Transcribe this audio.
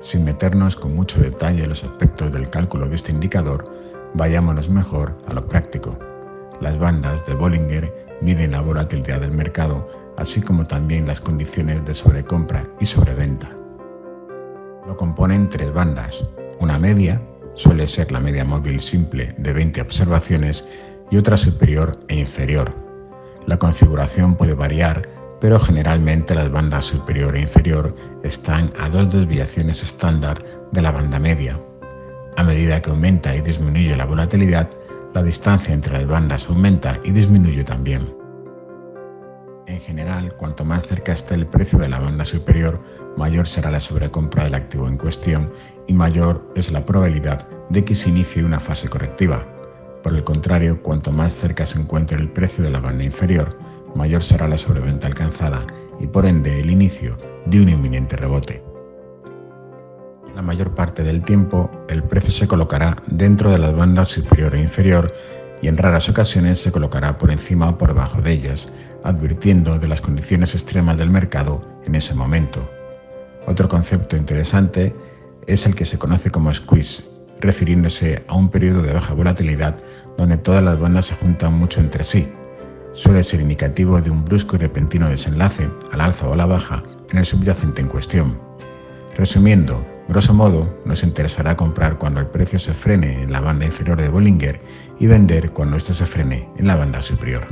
Sin meternos con mucho detalle en los aspectos del cálculo de este indicador, vayámonos mejor a lo práctico. Las bandas de Bollinger miden la volatilidad del mercado, así como también las condiciones de sobrecompra y sobreventa. Lo componen tres bandas, una media, suele ser la media móvil simple de 20 observaciones, y otra superior e inferior. La configuración puede variar pero generalmente las bandas superior e inferior están a dos desviaciones estándar de la banda media. A medida que aumenta y disminuye la volatilidad, la distancia entre las bandas aumenta y disminuye también. En general, cuanto más cerca esté el precio de la banda superior, mayor será la sobrecompra del activo en cuestión y mayor es la probabilidad de que se inicie una fase correctiva. Por el contrario, cuanto más cerca se encuentre el precio de la banda inferior, mayor será la sobreventa alcanzada y por ende el inicio de un inminente rebote. La mayor parte del tiempo el precio se colocará dentro de las bandas superior e inferior y en raras ocasiones se colocará por encima o por debajo de ellas, advirtiendo de las condiciones extremas del mercado en ese momento. Otro concepto interesante es el que se conoce como squeeze, refiriéndose a un periodo de baja volatilidad donde todas las bandas se juntan mucho entre sí, suele ser indicativo de un brusco y repentino desenlace, al alza o a la baja, en el subyacente en cuestión. Resumiendo, grosso modo, nos interesará comprar cuando el precio se frene en la banda inferior de Bollinger y vender cuando éste se frene en la banda superior.